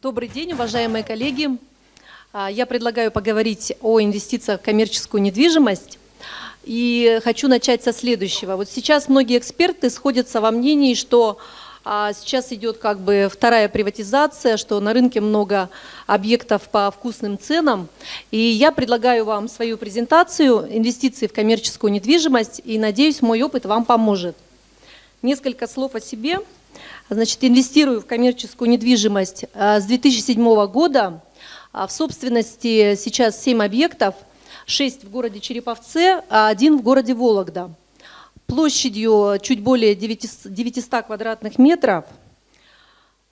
Добрый день, уважаемые коллеги. А, я предлагаю поговорить о инвестициях в коммерческую недвижимость. И хочу начать со следующего. Вот сейчас многие эксперты сходятся во мнении, что а, сейчас идет как бы вторая приватизация, что на рынке много объектов по вкусным ценам. И я предлагаю вам свою презентацию «Инвестиции в коммерческую недвижимость» и надеюсь, мой опыт вам поможет. Несколько слов о себе. Значит, инвестирую в коммерческую недвижимость а, с 2007 года. А в собственности сейчас 7 объектов, 6 в городе Череповце, а один в городе Вологда. Площадью чуть более 900 квадратных метров.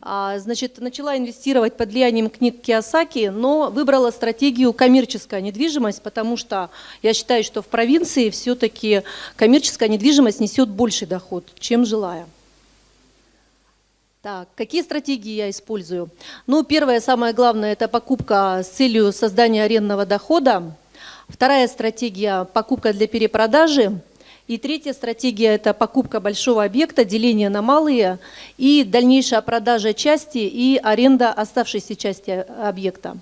А, значит, начала инвестировать под влиянием книг Киосаки, но выбрала стратегию коммерческая недвижимость, потому что я считаю, что в провинции все-таки коммерческая недвижимость несет больший доход, чем жилая. Так, какие стратегии я использую? Ну, первое, самое главное, это покупка с целью создания арендного дохода. Вторая стратегия – покупка для перепродажи. И третья стратегия – это покупка большого объекта, деление на малые и дальнейшая продажа части и аренда оставшейся части объекта.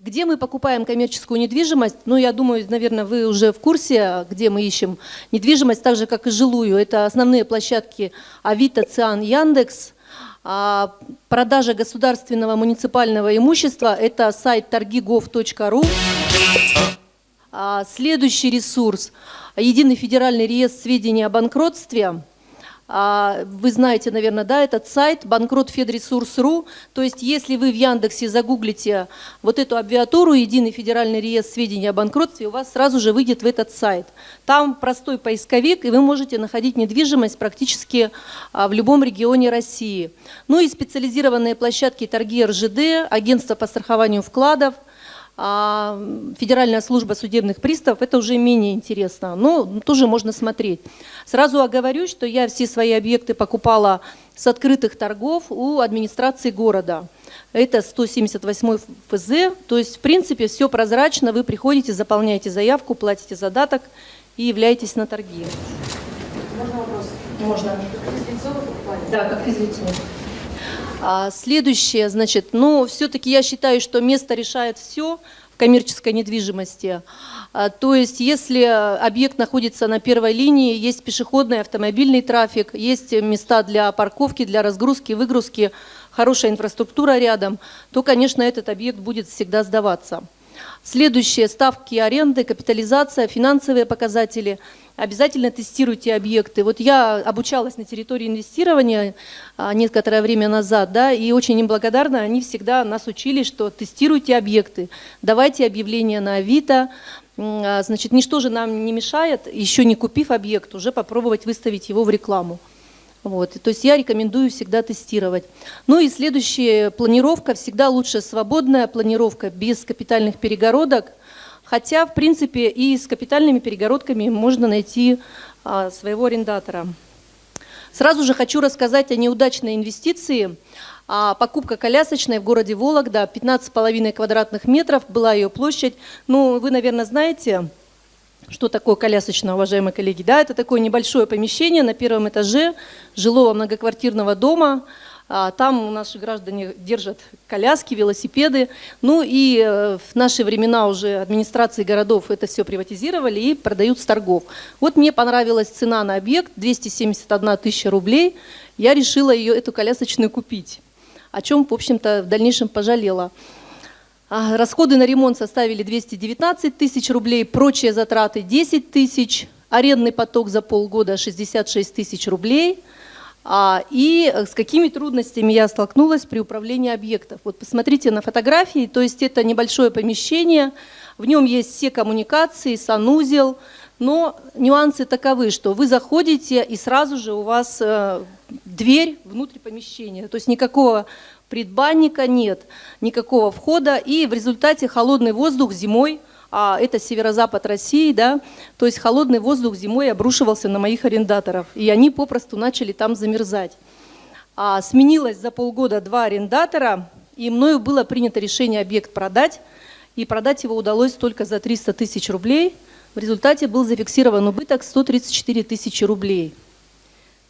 Где мы покупаем коммерческую недвижимость? Ну, я думаю, наверное, вы уже в курсе, где мы ищем недвижимость, так же, как и жилую. Это основные площадки Авито, Циан, Яндекс. А продажа государственного муниципального имущества – это сайт торгигов.ру. А следующий ресурс – Единый федеральный реестр сведений о банкротстве – а, вы знаете, наверное, да, этот сайт банкротфедресурс.ру. То есть, если вы в Яндексе загуглите вот эту абвиатуру, единый федеральный реестр сведений о банкротстве, у вас сразу же выйдет в этот сайт. Там простой поисковик, и вы можете находить недвижимость практически а, в любом регионе России. Ну и специализированные площадки торги РЖД, агентство по страхованию вкладов – а Федеральная служба судебных приставов, это уже менее интересно, но тоже можно смотреть. Сразу оговорюсь, что я все свои объекты покупала с открытых торгов у администрации города. Это 178 ФЗ, то есть в принципе все прозрачно, вы приходите, заполняете заявку, платите задаток и являетесь на торги. Можно вопрос? Можно. Как физлицо вы покупали? Да, как физлицо. А следующее, значит, ну, все-таки я считаю, что место решает все в коммерческой недвижимости. А, то есть, если объект находится на первой линии, есть пешеходный, автомобильный трафик, есть места для парковки, для разгрузки, выгрузки, хорошая инфраструктура рядом, то, конечно, этот объект будет всегда сдаваться. Следующие ставки аренды, капитализация, финансовые показатели – обязательно тестируйте объекты. Вот я обучалась на территории инвестирования а, некоторое время назад, да, и очень им благодарна, они всегда нас учили, что тестируйте объекты, давайте объявления на Авито, а, значит, ничто же нам не мешает, еще не купив объект, уже попробовать выставить его в рекламу. Вот. То есть я рекомендую всегда тестировать. Ну и следующая планировка, всегда лучше свободная планировка без капитальных перегородок, Хотя, в принципе, и с капитальными перегородками можно найти а, своего арендатора. Сразу же хочу рассказать о неудачной инвестиции. А, покупка колясочной в городе Вологда, 15,5 квадратных метров, была ее площадь. Ну, вы, наверное, знаете, что такое колясочная, уважаемые коллеги. Да, это такое небольшое помещение на первом этаже жилого многоквартирного дома, а, там наши граждане держат коляски, велосипеды. Ну и э, в наши времена уже администрации городов это все приватизировали и продают с торгов. Вот мне понравилась цена на объект 271 тысяча рублей. Я решила ее, эту колясочную купить, о чем, в общем-то, в дальнейшем пожалела. А, расходы на ремонт составили 219 тысяч рублей, прочие затраты 10 тысяч, арендный поток за полгода 66 тысяч рублей – а, и э, с какими трудностями я столкнулась при управлении объектов. Вот посмотрите на фотографии, то есть это небольшое помещение, в нем есть все коммуникации, санузел, но нюансы таковы, что вы заходите и сразу же у вас э, дверь внутрь помещения, то есть никакого предбанника нет, никакого входа, и в результате холодный воздух зимой а это северо-запад России, да, то есть холодный воздух зимой обрушивался на моих арендаторов, и они попросту начали там замерзать. А сменилось за полгода два арендатора, и мною было принято решение объект продать, и продать его удалось только за 300 тысяч рублей. В результате был зафиксирован убыток 134 тысячи рублей.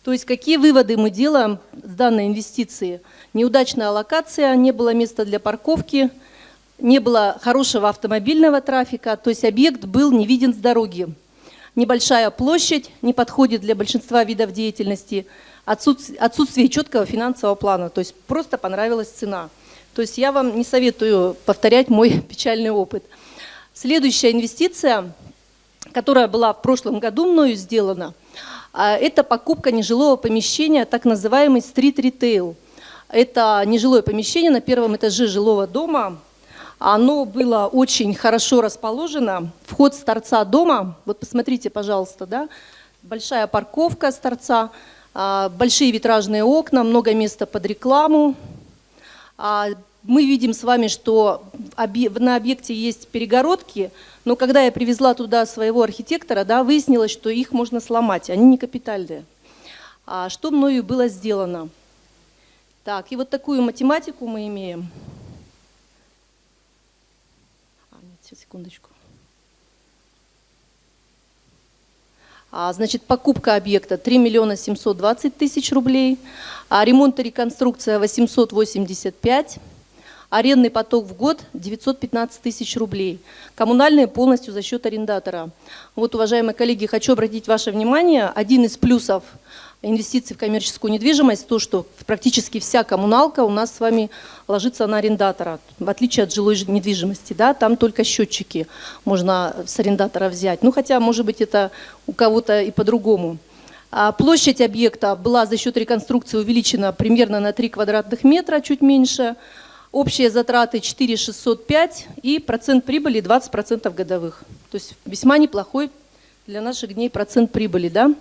То есть какие выводы мы делаем с данной инвестиции? Неудачная локация, не было места для парковки, не было хорошего автомобильного трафика, то есть объект был не виден с дороги. Небольшая площадь не подходит для большинства видов деятельности, отсутствие, отсутствие четкого финансового плана, то есть просто понравилась цена. То есть я вам не советую повторять мой печальный опыт. Следующая инвестиция, которая была в прошлом году мною сделана, это покупка нежилого помещения, так называемый стрит-ритейл. Это нежилое помещение на первом этаже жилого дома, оно было очень хорошо расположено. Вход с торца дома, вот посмотрите, пожалуйста, да, большая парковка с торца, а, большие витражные окна, много места под рекламу. А, мы видим с вами, что на объекте есть перегородки, но когда я привезла туда своего архитектора, да, выяснилось, что их можно сломать, они не капитальные. А что мною было сделано? Так, и вот такую математику мы имеем. Сейчас, секундочку. А, значит, покупка объекта 3 миллиона 720 тысяч рублей, а ремонт и реконструкция 885, арендный поток в год 915 тысяч рублей, коммунальные полностью за счет арендатора. Вот, уважаемые коллеги, хочу обратить ваше внимание, один из плюсов – инвестиций в коммерческую недвижимость, то, что практически вся коммуналка у нас с вами ложится на арендатора, в отличие от жилой недвижимости, да, там только счетчики можно с арендатора взять, ну хотя, может быть, это у кого-то и по-другому. А площадь объекта была за счет реконструкции увеличена примерно на 3 квадратных метра, чуть меньше, общие затраты 4,605 и процент прибыли 20% годовых. То есть весьма неплохой для наших дней процент прибыли, да.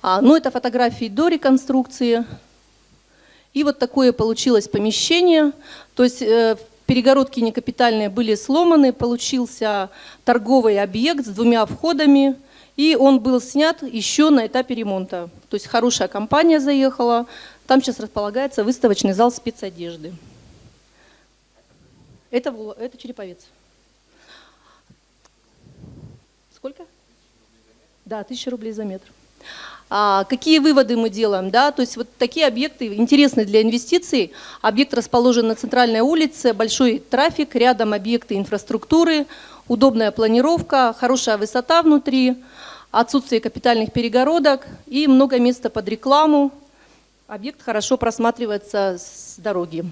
А, ну, это фотографии до реконструкции. И вот такое получилось помещение. То есть э, перегородки некапитальные были сломаны, получился торговый объект с двумя входами. И он был снят еще на этапе ремонта. То есть хорошая компания заехала. Там сейчас располагается выставочный зал спецодежды. Это, это Череповец. Сколько? Да, тысяча рублей за метр. А, какие выводы мы делаем? Да? То есть вот такие объекты интересны для инвестиций. Объект расположен на центральной улице, большой трафик, рядом объекты инфраструктуры, удобная планировка, хорошая высота внутри, отсутствие капитальных перегородок и много места под рекламу. Объект хорошо просматривается с дороги.